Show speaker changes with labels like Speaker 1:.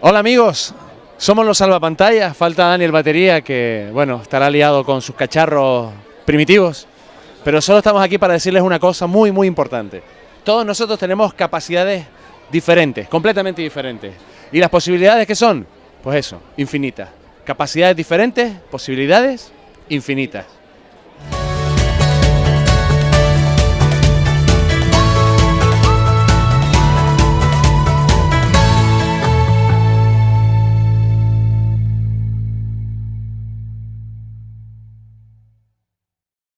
Speaker 1: Hola amigos, somos los salvapantallas, falta Daniel Batería que, bueno, estará liado con sus cacharros primitivos, pero solo estamos aquí para decirles una cosa muy muy importante. Todos nosotros tenemos capacidades diferentes, completamente diferentes. ¿Y las posibilidades que son? Pues eso, infinitas. Capacidades diferentes, posibilidades infinitas.